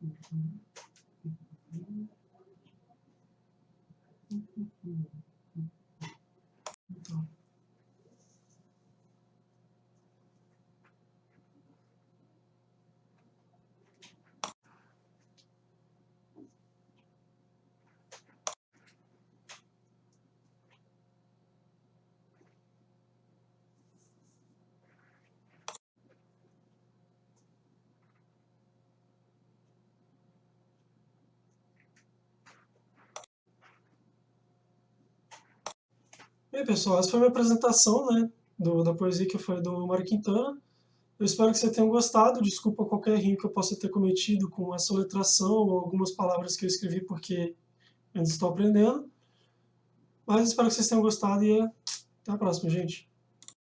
Então. Bem, pessoal, essa foi a minha apresentação, né, do, da poesia que foi do Mário Quintana. Eu espero que vocês tenham gostado. Desculpa qualquer erro que eu possa ter cometido com essa letração ou algumas palavras que eu escrevi porque ainda estou aprendendo. Mas espero que vocês tenham gostado e até a próxima, gente.